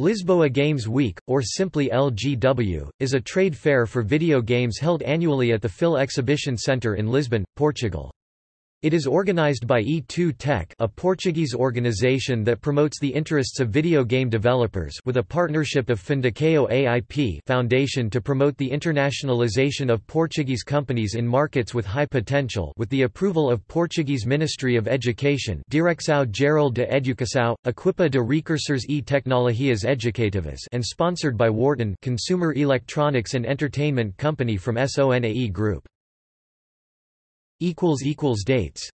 Lisboa Games Week, or simply LGW, is a trade fair for video games held annually at the FIL Exhibition Centre in Lisbon, Portugal. It is organized by E2 Tech a Portuguese organization that promotes the interests of video game developers with a partnership of Fundação AIP Foundation to promote the internationalization of Portuguese companies in markets with high potential with the approval of Portuguese Ministry of Education Direção Geral de Educação, Equipa de Recursos e Tecnologias Educativas and sponsored by Worten consumer electronics and entertainment company from SONAE Group. Dates